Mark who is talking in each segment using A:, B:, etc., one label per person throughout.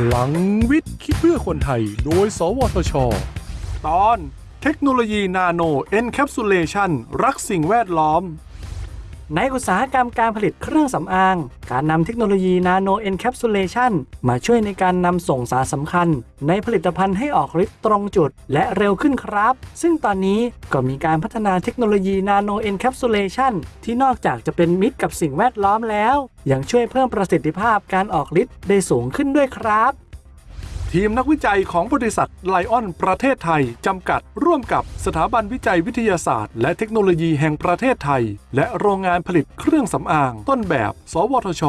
A: พลังวิทย์ คิดเพื่อคนไทย โดย สวทช ตอน เทคโนโลยี nano encapsulation รักสิ่งแวดล้อม
B: ในอุตสาหกรรมการผลิตเครื่องสำอาง การนำเทคโนโลยี nano encapsulation มาช่วยในการนำส่งสารสำคัญ ในผลิตภัณฑ์ให้ออกฤทธิ์ตรงจุด และเร็วขึ้นครับ ซึ่งตอนนี้ก็มีการพัฒนาเทคโนโลยี nano encapsulation ที่นอกจากจะเป็นมิตรกับสิ่งแวดล้อมแล้ว ยังช่วยเพิ่มประสิทธิภาพการออกฤทธิ์ได้สูงขึ้นด้วยครับ
A: ทีมนักวิจัยของบริษัทไลออนประเทศไทย จำกัด ร่วมกับสถาบันวิจัยวิทยาศาสตร์ และเทคโนโลยีแห่งประเทศไทย และโรงงานผลิตเครื่องสำอาง ต้นแบบ สวทช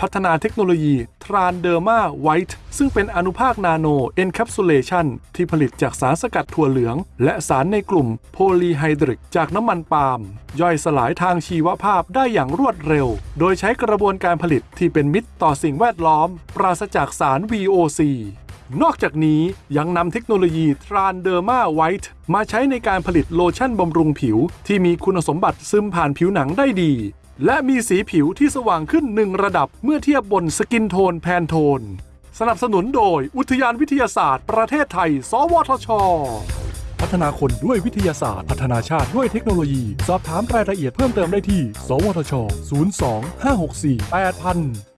A: พัฒนาเทคโนโลยี Transderma White ซึ่งเป็นอนุภาค nano encapsulation ที่ผลิตจากสารสกัดถั่วเหลือง และสารในกลุ่ม polyhydric จากน้ำมันปาล์มย่อยสลายทางชีวภาพได้อย่างรวดเร็ว โดยใช้กระบวนการผลิตที่เป็นมิตรต่อสิ่งแวดล้อม ปราศจากสาร VOC นอกจากนี้ยังนำเทคโนโลยี Transderma White มาใช้ในการผลิตโลชั่นบำรุงผิว ที่มีคุณสมบัติซึมผ่านผิวหนังได้ดี และมีสีผิวที่สว่างขึ้นหนึ่งระดับเมื่อเทียบบน skin tone Pantone สนับสนุนโดยอุทยานวิทยาศาสตร์ ประเทศไทย สวทช พัฒนาคนด้วยวิทยาศาสตร์ พัฒนาชาติด้วยเทคโนโลยี สอบถามรายละเอียดเพิ่มเติมได้ที่ สวทช 02 564 8000